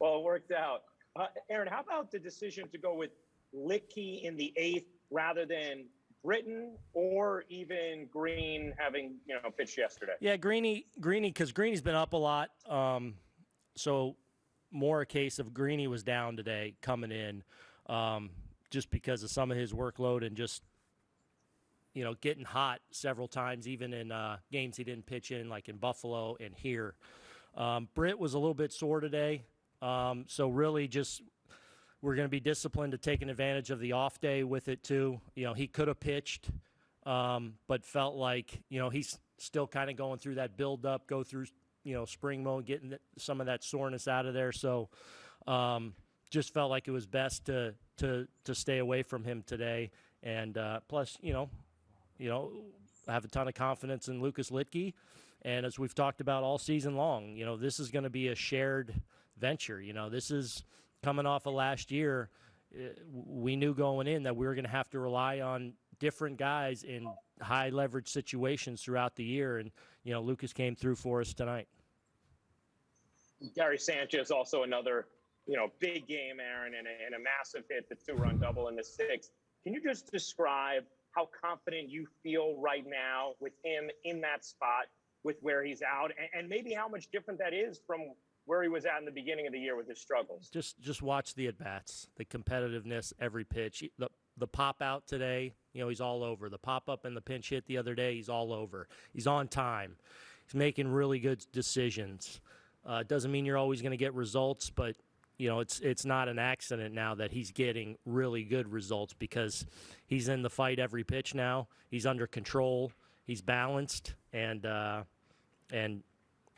Well, it worked out. Uh, Aaron, how about the decision to go with Luetge in the eighth rather than Britton or even Green having you know pitched yesterday? Yeah, Greeny, Greeny, because Greeny's been up a lot. Um, so more a case of Greeny was down today coming in, um, just because of some of his workload and just you know getting hot several times, even in uh, games he didn't pitch in, like in Buffalo and here. Um, Britt was a little bit sore today, um, so really just we're going to be disciplined to taking advantage of the off day with it too. You know, he could have pitched, um, but felt like you know he's still kind of going through that build up, go through you know spring mode, getting some of that soreness out of there. So um, just felt like it was best to to to stay away from him today. And uh, plus, you know, you know, I have a ton of confidence in Lucas Luetge. And as we've talked about all season long, you know, this is going to be a shared venture. You know, this is coming off of last year, uh, we knew going in that we were going to have to rely on different guys in high leverage situations throughout the year. And, you know, Lucas came through for us tonight. Gary Sanchez, also another, you know, big game, Aaron, and a, and a massive hit, the two run double in the sixth. Can you just describe how confident you feel right now with him in that spot with where he's out and, and maybe how much different that is from where he was at in the beginning of the year with his struggles. Just just watch the at bats, the competitiveness every pitch. The the pop out today, you know, he's all over. The pop up and the pinch hit the other day, he's all over. He's on time. He's making really good decisions. Uh, doesn't mean you're always going to get results, but you know, it's it's not an accident now that he's getting really good results because he's in the fight every pitch now. He's under control. He's balanced, and uh, and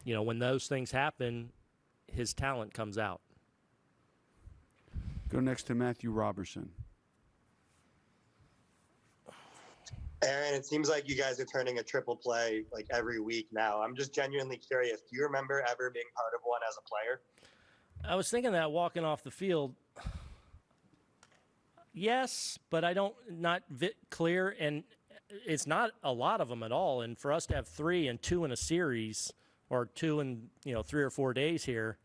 you know when those things happen, his talent comes out. Go next to Matthew Robertson. Aaron, it seems like you guys are turning a triple play like every week now. I'm just genuinely curious. Do you remember ever being part of one as a player? I was thinking that walking off the field. Yes, but I don't not vi- clear, and it's not a lot of them at all. And for us to have three and two in a series, or two in you know three or four days here.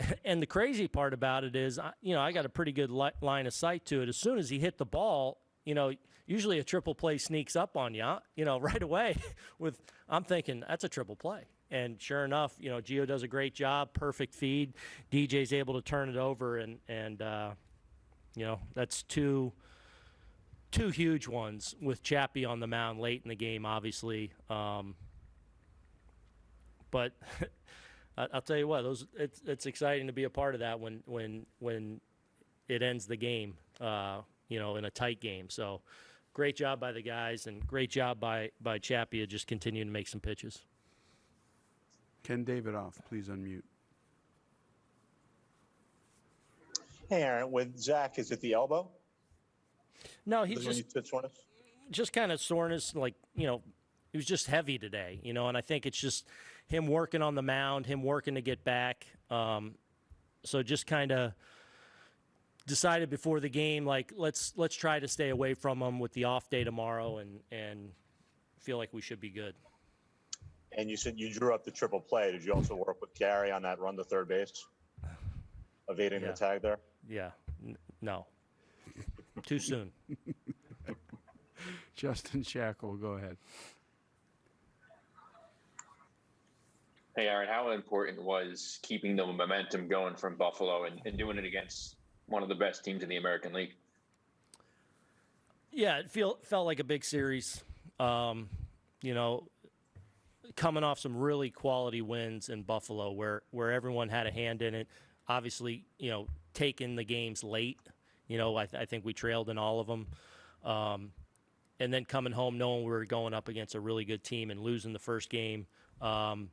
And the crazy part about it is, you know, I got a pretty good li- line of sight to it. As soon as he hit the ball, you know, usually a triple play sneaks up on you, you know, right away. With I'm thinking that's a triple play, and sure enough, you know, Gio does a great job, perfect feed. DJ's able to turn it over, and and uh, you know that's two two huge ones with Chappie on the mound late in the game, obviously. Um, but I'll tell you what, those it's it's exciting to be a part of that when when when it ends the game, uh, you know, in a tight game. So, great job by the guys, and great job by by Chappie just continuing to make some pitches. Ken Davidoff, please unmute. Hey, Aaron, with Zach, is it the elbow? No, he's Is when you just just kind of soreness, like you know, he was just heavy today, you know, and I think it's just him working on the mound, him working to get back. Um, so just kind of decided before the game, like let's let's try to stay away from him with the off day tomorrow, and and feel like we should be good. And you said you drew up the triple play. Did you also work with Gary on that run to third base? Evading Yeah. the tag there? Yeah, N- no, too soon. Justin Shackle, go ahead. Hey, Aaron, how important was keeping the momentum going from Buffalo and, and doing it against one of the best teams in the American League? Yeah, it feel felt like a big series. Um, you know, coming off some really quality wins in Buffalo, where where everyone had a hand in it. Obviously, you know, taking the games late. You know, I, th- I think we trailed in all of them. Um, and then coming home knowing we were going up against a really good team and losing the first game. Um,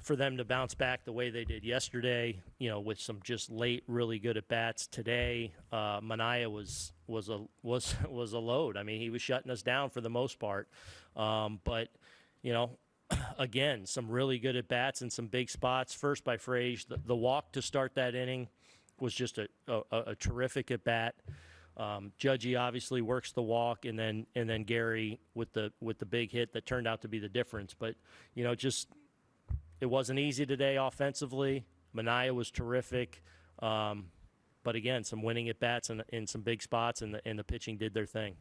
for them to bounce back the way they did yesterday, you know, with some just late, really good at bats today. Uh, Manaea was was a was was a load. I mean, he was shutting us down for the most part. Um, but you know, again, some really good at bats and some big spots. First by Frage, the, the walk to start that inning was just a a, a terrific at bat. Um, Judgy obviously works the walk, and then and then Gary with the with the big hit that turned out to be the difference. But you know, just it wasn't easy today offensively. Manaea was terrific. Um, but again, some winning at bats and in some big spots, and the, and the pitching did their thing.